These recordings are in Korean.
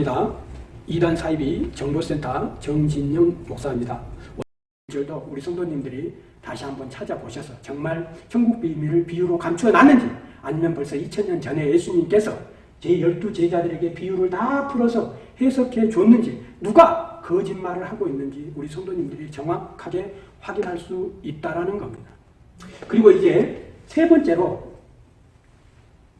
반갑습니다. 이단 사이비 정보센터 정진영 목사입니다. 오늘도 우리 성도님들이 다시 한번 찾아보셔서 정말 천국 비밀을 비유로 감추어 놨는지 아니면 벌써 2000년 전에 예수님께서 제 열두 제자들에게 비유를 다 풀어서 해석해 줬는지 누가 거짓말을 하고 있는지 우리 성도님들이 정확하게 확인할 수 있다라는 겁니다. 그리고 이제 세 번째로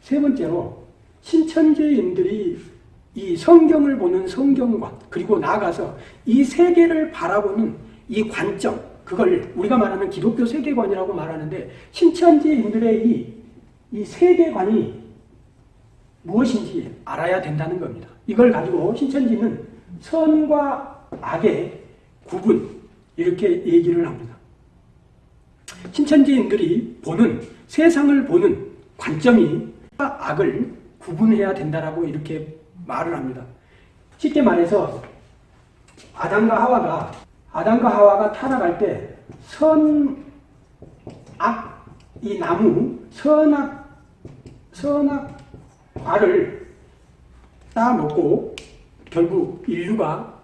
세 번째로 신천지인들이 이 성경을 보는 성경관 그리고 나아가서 이 세계를 바라보는 이 관점 그걸 우리가 말하는 기독교 세계관이라고 말하는데 신천지인들의 이, 이 세계관이 무엇인지 알아야 된다는 겁니다. 이걸 가지고 신천지는 선과 악의 구분 이렇게 얘기를 합니다. 신천지인들이 보는 세상을 보는 관점이 악을 구분해야 된다라고 이렇게 말을 합니다. 쉽게 말해서 아담과 하와가 아담과 하와가 타락할 때 선악 이 나무 선악 선악 과를 따먹고 결국 인류가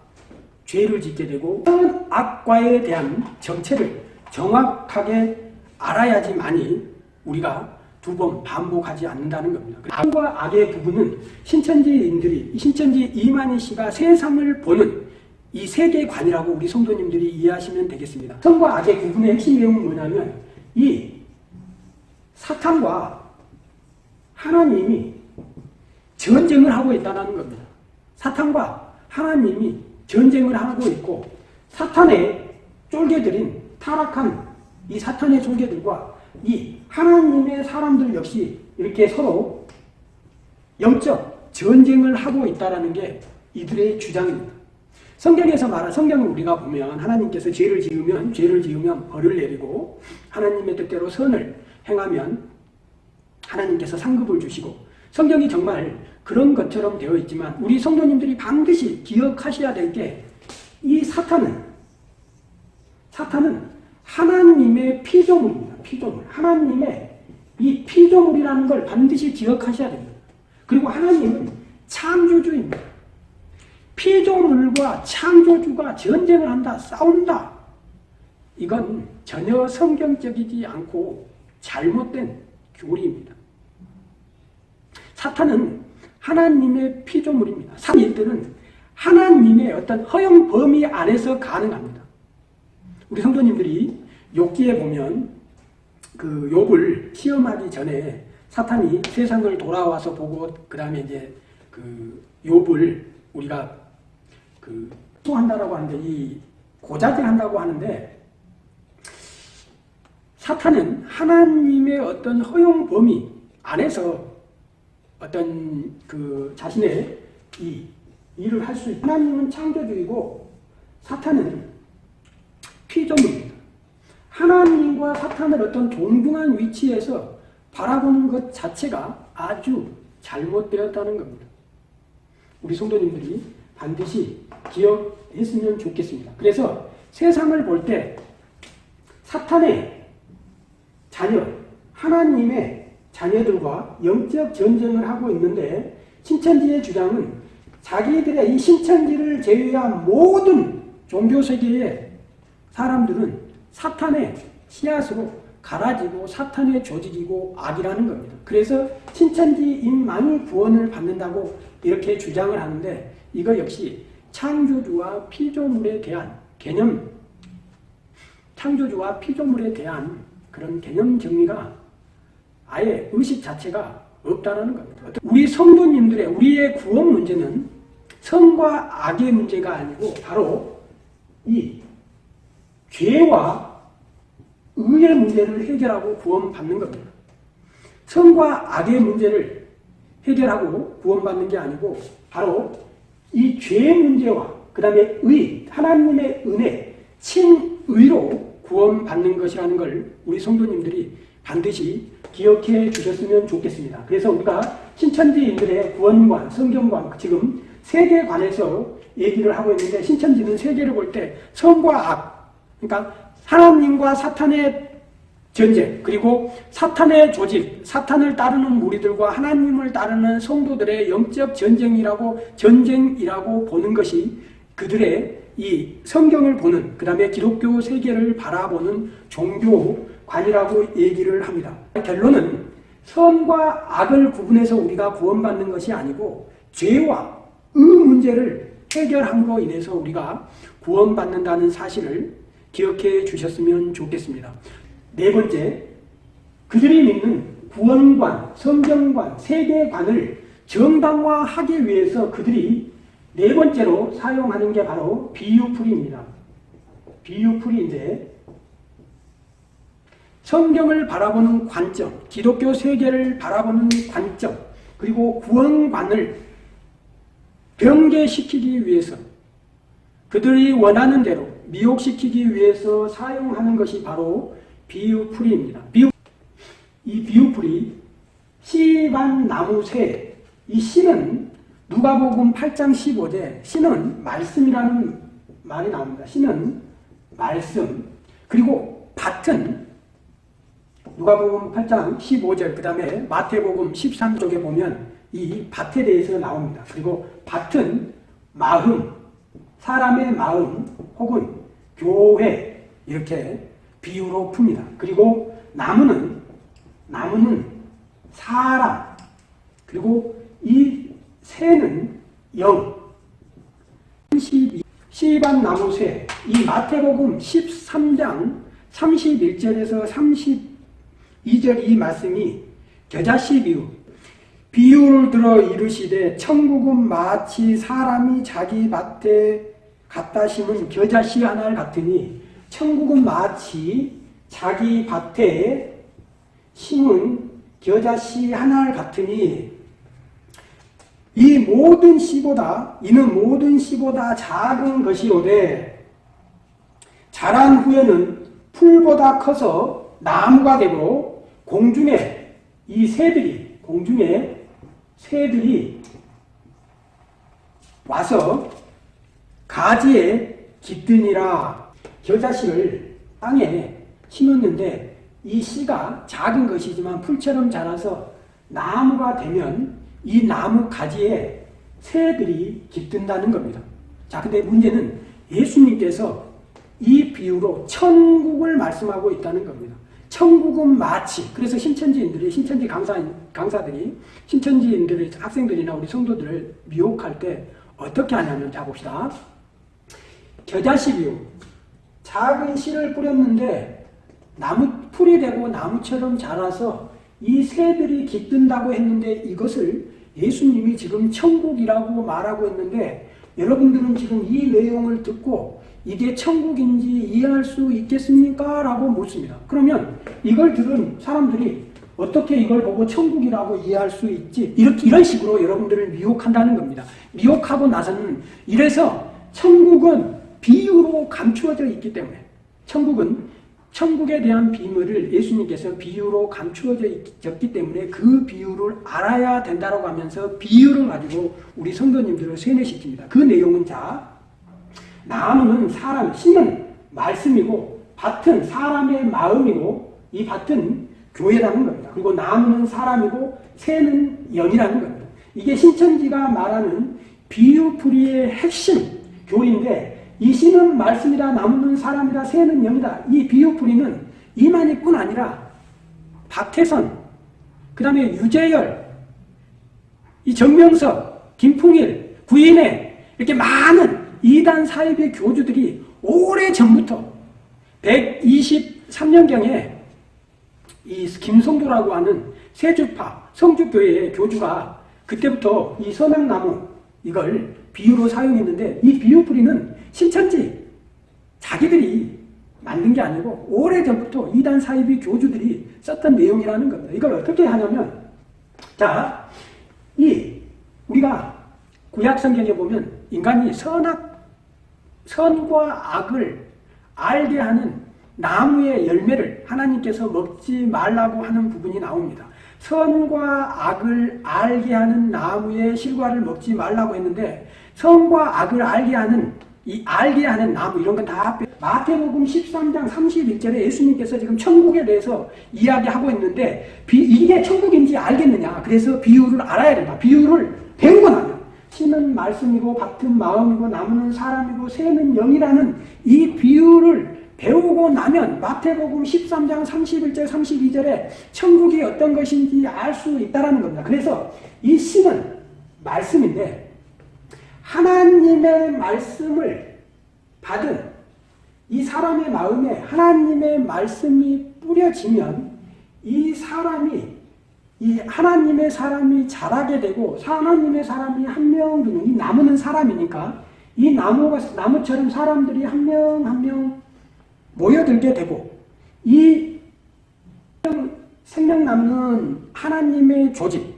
죄를 짓게 되고 선악과에 대한 정체를 정확하게 알아야지만이 우리가 두 번 반복하지 않는다는 겁니다. 악과 악의 부분은 신천지인들이 신천지 이만희 씨가 세상을 보는 이 세계관이라고 우리 성도님들이 이해하시면 되겠습니다. 선과 악의 구분의 핵심 내용은 뭐냐면 이 사탄과 하나님이 전쟁을 하고 있다는 겁니다. 사탄과 하나님이 전쟁을 하고 있고 사탄의 쫄개들인 타락한 이 사탄의 쫄개들과 이 하나님의 사람들 역시 이렇게 서로 영적 전쟁을 하고 있다는 게 이들의 주장입니다. 성경에서 말한 성경을 우리가 보면 하나님께서 죄를 지으면 죄를 지으면 벌을 내리고 하나님의 뜻대로 선을 행하면 하나님께서 상급을 주시고 성경이 정말 그런 것처럼 되어 있지만 우리 성도님들이 반드시 기억하셔야 될 게 이 사탄은 사탄은 하나님의 피조물입니다. 피조물. 하나님의 이 피조물이라는 걸 반드시 기억하셔야 됩니다. 그리고 하나님은 창조주입니다. 피조물과 창조주가 전쟁을 한다, 싸운다. 이건 전혀 성경적이지 않고 잘못된 교리입니다. 사탄은 하나님의 피조물입니다. 사탄들은 하나님의 어떤 허용 범위 안에서 가능합니다. 우리 성도님들이 욕기에 보면 그 욕을 시험하기 전에 사탄이 세상을 돌아와서 보고 그 다음에 이제 그 욕을 우리가 그 한다라고 하는데 이 고자질 한다고 하는데 사탄은 하나님의 어떤 허용 범위 안에서 어떤 그 자신의 이 일을 할 수 있다. 하나님은 창조주이고 사탄은 피조물입니다. 하나님과 사탄을 어떤 동등한 위치에서 바라보는 것 자체가 아주 잘못되었다는 겁니다. 우리 성도님들이 반드시 기억했으면 좋겠습니다. 그래서 세상을 볼 때 사탄의 자녀, 하나님의 자녀들과 영적 전쟁을 하고 있는데 신천지의 주장은 자기들의 이 신천지를 제외한 모든 종교세계의 사람들은 사탄의 씨앗으로 갈아지고 사탄의 조직이고 악이라는 겁니다. 그래서 신천지인만이 구원을 받는다고 이렇게 주장을 하는데 이거 역시 창조주와 피조물에 대한 개념 창조주와 피조물에 대한 그런 개념 정리가 아예 의식 자체가 없다는 겁니다. 우리 성도님들의 우리의 구원 문제는 성과 악의 문제가 아니고 바로 이 죄와 의의 문제를 해결하고 구원받는 겁니다. 선과 악의 문제를 해결하고 구원받는 게 아니고 바로 이 죄의 문제와 그 다음에 의, 하나님의 은혜, 친의로 구원받는 것이라는 걸 우리 성도님들이 반드시 기억해 주셨으면 좋겠습니다. 그래서 우리가 신천지인들의 구원관, 성경관, 지금 세계관에서 얘기를 하고 있는데 신천지는 세계를 볼 때 선과 악, 그러니까 하나님과 사탄의 전쟁 그리고 사탄의 조직, 사탄을 따르는 무리들과 하나님을 따르는 성도들의 영적 전쟁이라고 전쟁이라고 보는 것이 그들의 이 성경을 보는 그 다음에 기독교 세계를 바라보는 종교관이라고 얘기를 합니다. 결론은 선과 악을 구분해서 우리가 구원받는 것이 아니고 죄와 의 문제를 해결함으로 인해서 우리가 구원받는다는 사실을 기억해 주셨으면 좋겠습니다. 네 번째, 그들이 믿는 구원관, 성경관, 세계관을 정당화하기 위해서 그들이 네 번째로 사용하는 게 바로 비유풀이입니다. 비유풀이인데 성경을 바라보는 관점, 기독교 세계를 바라보는 관점, 그리고 구원관을 변개시키기 위해서 그들이 원하는 대로 미혹시키기 위해서 사용하는 것이 바로 비유풀이입니다. 비유, 이 비유풀이 씨반 나무새 이 씨는 누가복음 8장 15제 씨는 말씀이라는 말이 나옵니다. 씨는 말씀 그리고 밭은 누가복음 8장 15절 그 다음에 마태복음 13쪽에 보면 이 밭에 대해서 나옵니다. 그리고 밭은 마음, 사람의 마음 혹은 교회 이렇게 비유로 풉니다. 그리고 나무는 나무는 사람 그리고 이 새는 영 12, 시반 나무 새 이 마태복음 13장 31절에서 32절 이 말씀이 겨자씨 비유 비유를 들어 이르시되 천국은 마치 사람이 자기 밭에 갖다 심은 겨자씨 하나를 같으니 천국은 마치 자기 밭에 심은 겨자씨 하나를 같으니 이 모든 씨보다 이는 모든 씨보다 작은 것이오되 자란 후에는 풀보다 커서 나무가 되고 공중에 이 새들이 공중에 새들이 와서 가지에 깃드니라 겨자씨를 땅에 심었는데 이 씨가 작은 것이지만 풀처럼 자라서 나무가 되면 이 나무 가지에 새들이 깃든다는 겁니다. 자, 근데 문제는 예수님께서 이 비유로 천국을 말씀하고 있다는 겁니다. 천국은 마치 그래서 신천지인들이 신천지 강사 강사들이 신천지인들의 학생들이나 우리 성도들을 미혹할 때 어떻게 하냐면 자 봅시다. 겨자씨 비유. 작은 씨를 뿌렸는데 나무 풀이 되고 나무처럼 자라서 이 새들이 깃든다고 했는데 이것을 예수님이 지금 천국이라고 말하고 있는데 여러분들은 지금 이 내용을 듣고 이게 천국인지 이해할 수 있겠습니까? 라고 묻습니다. 그러면 이걸 들은 사람들이 어떻게 이걸 보고 천국이라고 이해할 수 있지? 이렇게, 이런 식으로 여러분들을 미혹한다는 겁니다. 미혹하고 나서는 이래서 천국은 감추어져 있기 때문에 천국은 천국에 대한 비밀을 예수님께서 비유로 감추어졌기 때문에 그 비유를 알아야 된다고 하면서 비유를 가지고 우리 성도님들을 세뇌시킵니다. 그 내용은 자, 나무는 사람, 씨는 말씀이고 밭은 사람의 마음이고 이 밭은 교회라는 겁니다. 그리고 나무는 사람이고 새는 영이라는 겁니다. 이게 신천지가 말하는 비유풀이의 핵심 교리인데 이 씨는 말씀이다, 나무는 사람이다, 새는 영이다. 이 비유풀이는 이만희뿐 아니라 박태선, 그 다음에 유재열, 이 정명석, 김풍일, 구인회 이렇게 많은 이단 사입의 교주들이 오래 전부터 123년경에 이 김성도라고 하는 세주파 성주교회의 교주가 그때부터 이 선악나무 이걸 비유로 사용했는데 이 비유 뿌리는 신천지 자기들이 만든 게 아니고 오래전부터 이단 사이비 교주들이 썼던 내용이라는 겁니다. 이걸 어떻게 하냐면 자, 이 우리가 구약 성경에 보면 인간이 선악 선과 악을 알게 하는 나무의 열매를 하나님께서 먹지 말라고 하는 부분이 나옵니다. 선과 악을 알게 하는 나무의 실과를 먹지 말라고 했는데 선과 악을 알게 하는 이 알게 하는 나무 이런 건다 마태복음 13장 31절에 예수님께서 지금 천국에 대해서 이야기하고 있는데 비, 이게 천국인지 알겠느냐. 그래서 비유를 알아야 된다. 비유를 나면 신은 말씀이고 밭은 마음이고 나무는 사람이고 새는 영이라는 이 비유를 배우고 나면 마태복음 13장 31절 32절에 천국이 어떤 것인지 알 수 있다는 겁니다. 그래서 이 신은 말씀인데 하나님의 말씀을 받은 이 사람의 마음에 하나님의 말씀이 뿌려지면 이 사람이 이 하나님의 사람이 자라게 되고 하나님의 사람이 한 명, 이 나무는 사람이니까 이 나무가 나무처럼 사람들이 한 명 한 명 모여들게 되고 이 생명나무는 하나님의 조직,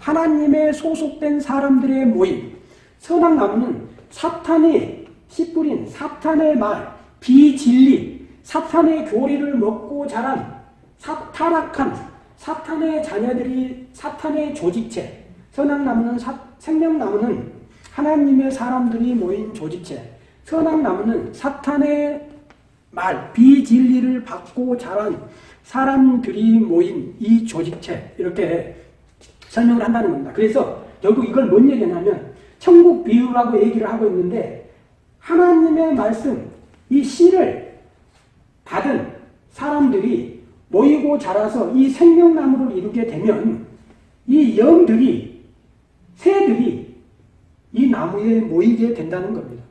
하나님의 소속된 사람들의 모임, 선악나무는 사탄의 씨뿌린 사탄의 말, 비진리, 사탄의 교리를 먹고 자란 사, 타락한 사탄의 자녀들이 사탄의 조직체, 선악나무는 사, 생명나무는 하나님의 사람들이 모인 조직체, 선악나무는 사탄의 말, 비진리를 받고 자란 사람들이 모인 이 조직체 이렇게 설명을 한다는 겁니다. 그래서 결국 이걸 뭔 얘기냐면 천국 비유라고 얘기를 하고 있는데 하나님의 말씀, 이 씨를 받은 사람들이 모이고 자라서 이 생명나무를 이루게 되면 이 영들이, 새들이 이 나무에 모이게 된다는 겁니다.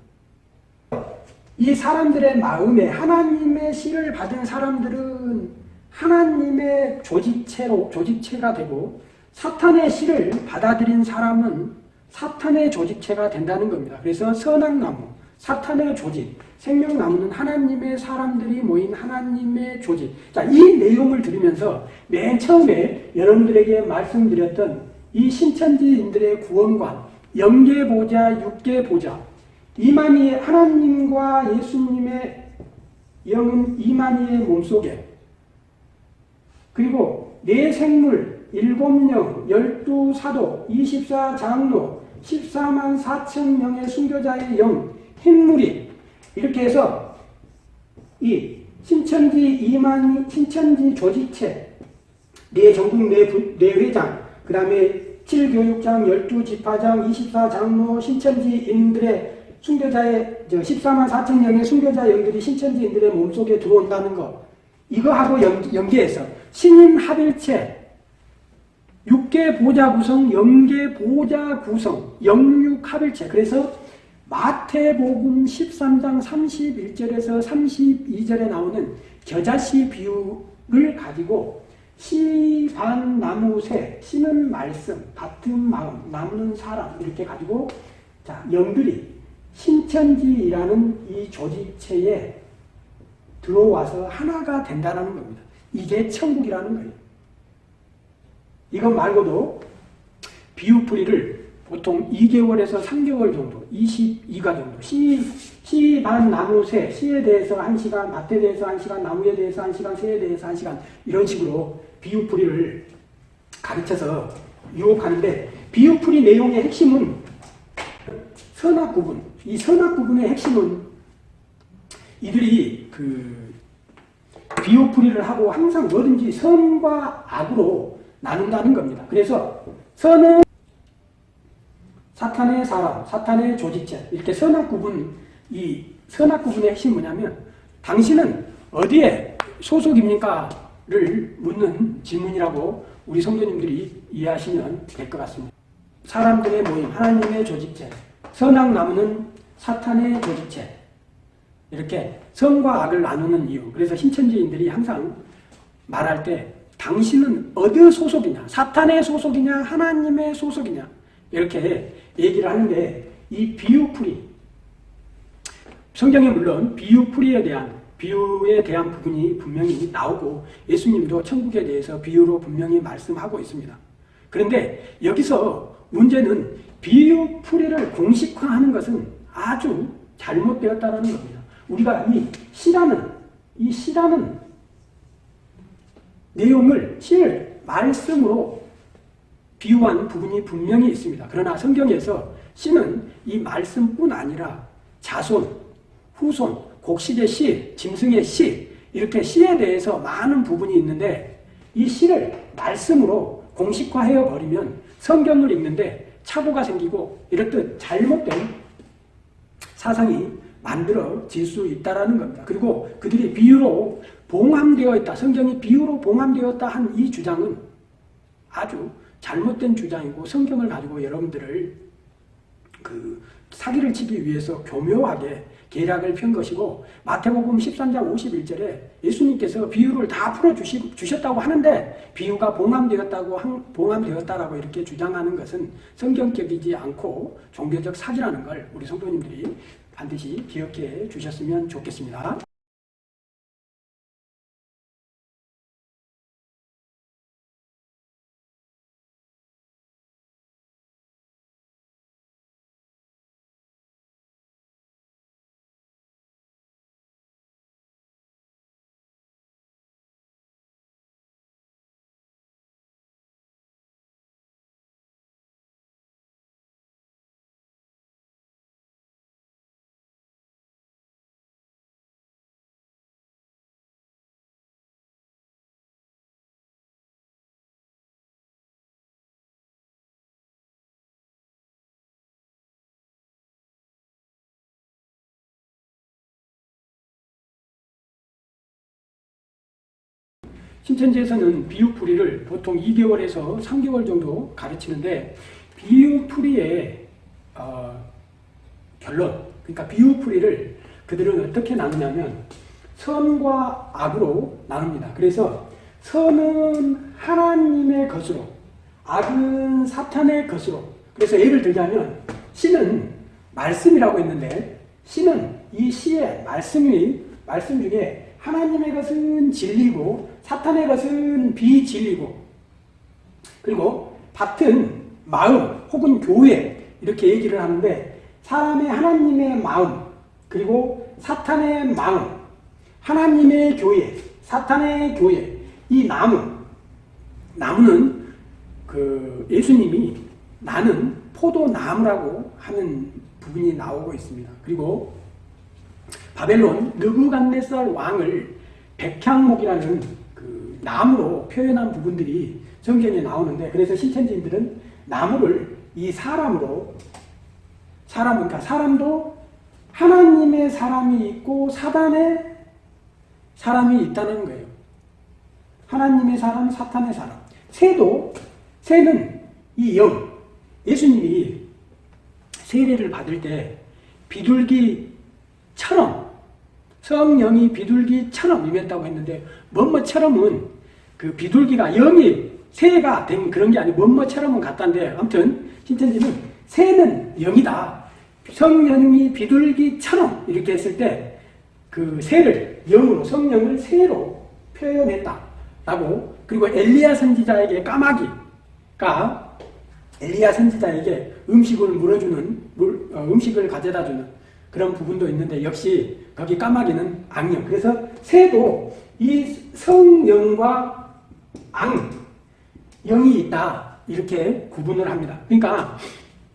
이 사람들의 마음에 하나님의 씨를 받은 사람들은 하나님의 조직체로, 조직체가 되고 사탄의 씨를 받아들인 사람은 사탄의 조직체가 된다는 겁니다. 그래서 선악나무, 사탄의 조직, 생명나무는 하나님의 사람들이 모인 하나님의 조직. 자, 이 내용을 들으면서 맨 처음에 여러분들에게 말씀드렸던 이 신천지인들의 구원관, 영계보자, 육계보자, 이만희 하나님과 예수님의 영은 이만희의 몸속에 그리고 네 생물, 일곱 영, 열두 사도, 이십사 장로, 14만 4천 명의 순교자의 영, 흰물이 이렇게 해서 이 신천지 이만희 신천지 조직체 네 전국 네, 네 회장 그 다음에 7교육장, 12지파장, 24장로, 신천지인들의 순교자의 14만 4천 명의 순교자 영들이 신천지인들의 몸속에 들어온다는 거. 이거하고 연계해서 신인 합일체 육계 보자 구성, 영계 보자 구성, 영육 합일체 그래서 마태복음 13장 31절에서 32절에 나오는 겨자씨 비유를 가지고 시, 반, 나무, 새, 씨는 말씀, 밭은 마음, 나무는 사람 이렇게 가지고 자 영들이 신천지라는 이 조직체에 들어와서 하나가 된다는 겁니다. 이게 천국이라는 거예요. 이것 말고도 비유풀이를 보통 2개월에서 3개월 정도, 22가 정도, 시, 시, 반, 나무, 새, 시에 대해서 1시간, 밭에 대해서 1시간, 나무에 대해서 1시간, 새에 대해서 1시간, 이런 식으로 비유풀이를 가르쳐서 유혹하는데, 비유풀이 내용의 핵심은 선악 구분, 이 선악 구분의 핵심은 이들이 그 비유풀이를 하고 항상 뭐든지 선과 악으로 나눈다는 겁니다. 그래서 선은 사탄의 사람, 사탄의 조직체 이렇게 선악 구분 이 선악 구분의 핵심이 뭐냐면 당신은 어디에 소속입니까?를 묻는 질문이라고 우리 성도님들이 이해하시면 될 것 같습니다. 사람들의 모임, 하나님의 조직체, 선악 나무는 사탄의 조직체 이렇게 선과 악을 나누는 이유 그래서 신천지인들이 항상 말할 때 당신은 어디 소속이냐 사탄의 소속이냐 하나님의 소속이냐 이렇게 얘기를 하는데 이 비유풀이 성경에 물론 비유풀이에 대한 비유에 대한 부분이 분명히 나오고 예수님도 천국에 대해서 비유로 분명히 말씀하고 있습니다. 그런데 여기서 문제는 비유풀이를 공식화하는 것은 아주 잘못되었다는 겁니다. 우리가 이 시라는 이 시라는 내용을 시를 말씀으로 비유한 부분이 분명히 있습니다. 그러나 성경에서 시는 이 말씀뿐 아니라 자손, 후손, 곡식의 시, 짐승의 시 이렇게 시에 대해서 많은 부분이 있는데 이 시를 말씀으로 공식화해 버리면 성경을 읽는데 착오가 생기고 이렇듯 잘못된 사상이 만들어질 수 있다는 겁니다. 그리고 그들이 비유로 봉함되어 있다. 성경이 비유로 봉함되었다 한 이 주장은 아주 잘못된 주장이고 성경을 가지고 여러분들을 그 사기를 치기 위해서 교묘하게 계략을 편 것이고 마태복음 13장 51절에 예수님께서 비유를 다 풀어주셨다고 하는데 비유가 봉함되었다고 봉함되었다라고 이렇게 주장하는 것은 성경적이지 않고 종교적 사기라는 걸 우리 성도님들이 반드시 기억해 주셨으면 좋겠습니다. 신천지에서는 비유풀이를 보통 2개월에서 3개월 정도 가르치는데 비유풀이의 어, 결론, 그러니까 비유풀이를 그들은 어떻게 나누냐면 선과 악으로 나눕니다. 그래서 선은 하나님의 것으로, 악은 사탄의 것으로. 그래서 예를 들자면 시는 말씀이라고 했는데 시는 이 시의 말씀이 말씀 중에 하나님의 것은 진리고 사탄의 것은 비진리고 그리고 밭은 마음 혹은 교회 이렇게 얘기를 하는데 사람의 하나님의 마음 그리고 사탄의 마음 하나님의 교회 사탄의 교회 이 나무 나무는 그 예수님이 나는 포도나무라고 하는 부분이 나오고 있습니다. 그리고 바벨론 느부갓네살 왕을 백향목이라는 그 나무로 표현한 부분들이 성경에 나오는데 그래서 신천지인들은 나무를 이 사람으로 사람은 그러니까 사람도 하나님의 사람이 있고 사단의 사람이 있다는 거예요. 하나님의 사람, 사탄의 사람. 새도 새는 이 영. 예수님이 세례를 받을 때 비둘기처럼 성령이 비둘기처럼 임했다고 했는데 뭐뭐처럼은 그 비둘기가 영이 새가 된 그런 게 아니고 뭐뭐처럼은 같다는데 아무튼 신천지는 새는 영이다. 성령이 비둘기처럼 이렇게 했을 때 그 새를 영으로 성령을 새로 표현했다 라고 그리고 엘리야 선지자에게 까마귀가 엘리야 선지자에게 음식을 물어주는 물, 어, 음식을 가져다주는 그런 부분도 있는데 역시 거기 까마귀는 악령. 그래서 새도 이 성령과 악, 영이 있다. 이렇게 구분을 합니다. 그러니까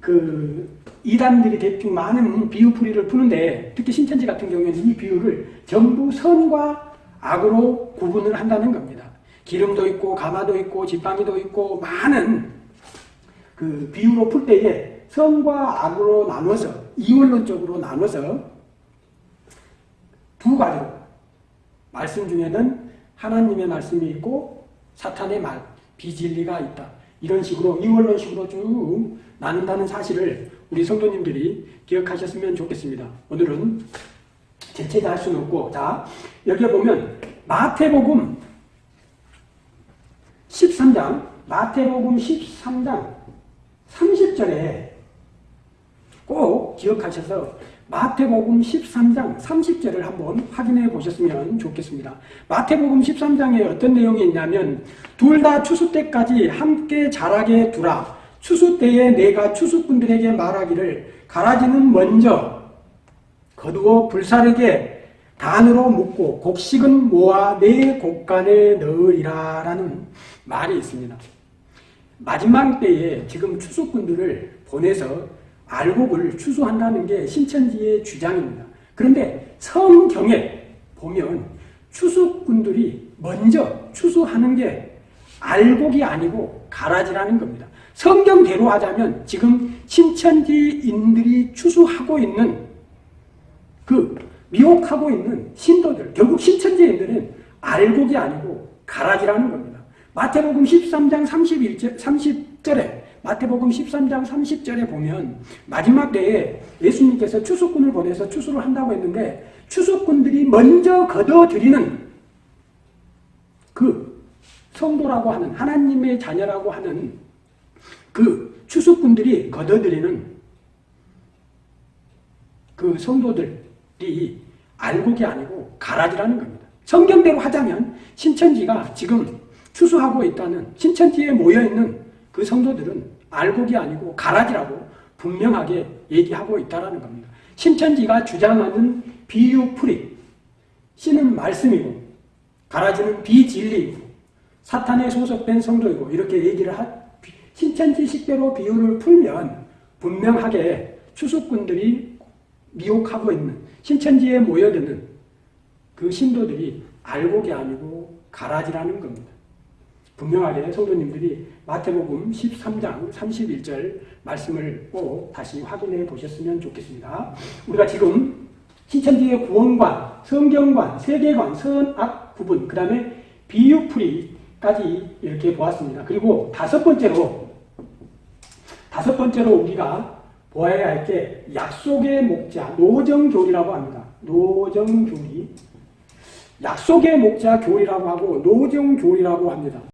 그 이단들이 대충 많은 비유풀이를 푸는데 특히 신천지 같은 경우에는 이 비유를 전부 선과 악으로 구분을 한다는 겁니다. 기름도 있고 가마도 있고 지팡이도 있고 많은 그 비유로 풀 때에 선과 악으로 나눠서 이원론적으로 나눠서 두 가지로 말씀 중에는 하나님의 말씀이 있고 사탄의 말, 비진리가 있다. 이런 식으로 이원론식으로 쭉 나눈다는 사실을 우리 성도님들이 기억하셨으면 좋겠습니다. 오늘은 재채다 할 수는 없고 자 여기 보면 마태복음 13장 마태복음 13장 30절에 꼭 기억하셔서 마태복음 13장 30절을 한번 확인해 보셨으면 좋겠습니다. 마태복음 13장에 어떤 내용이 있냐면 둘 다 추수 때까지 함께 자라게 두라. 추수 때에 내가 추수꾼들에게 말하기를 가라지는 먼저 거두어 불사르게 단으로 묶고 곡식은 모아 내 곡간에 넣으리라 라는 말이 있습니다. 마지막 때에 지금 추수꾼들을 보내서 알곡을 추수한다는 게 신천지의 주장입니다. 그런데 성경에 보면 추수꾼들이 먼저 추수하는 게 알곡이 아니고 가라지라는 겁니다. 성경대로 하자면 지금 신천지인들이 추수하고 있는 그 미혹하고 있는 신도들 결국 신천지인들은 알곡이 아니고 가라지라는 겁니다. 마태복음 13장 31절, 30절에 마태복음 13장 30절에 보면 마지막 때에 예수님께서 추수꾼을 보내서 추수를 한다고 했는데 추수꾼들이 먼저 거둬들이는 그 성도라고 하는 하나님의 자녀라고 하는 그 추수꾼들이 거둬들이는 그 성도들이 알곡이 아니고 가라지라는 겁니다. 성경대로 하자면 신천지가 지금 추수하고 있다는 신천지에 모여있는 그 성도들은 알곡이 아니고 가라지라고 분명하게 얘기하고 있다는 겁니다. 신천지가 주장하는 비유풀이 씨는 말씀이고 가라지는 비진리이고 사탄에 소속된 성도이고 이렇게 얘기를 하 신천지식대로 비유를 풀면 분명하게 추수꾼들이 미혹하고 있는 신천지에 모여드는 그 신도들이 알곡이 아니고 가라지라는 겁니다. 분명하게 성도님들이 마태복음 13장 31절 말씀을 꼭 다시 확인해 보셨으면 좋겠습니다. 우리가 지금 신천지의 구원관, 성경관, 세계관, 선악 구분, 그 다음에 비유풀이까지 이렇게 보았습니다. 그리고 다섯 번째로 다섯 번째로 우리가 보아야 할 게 약속의 목자, 노정교리라고 합니다. 노정교리. 약속의 목자 교리라고 하고 노정교리라고 합니다.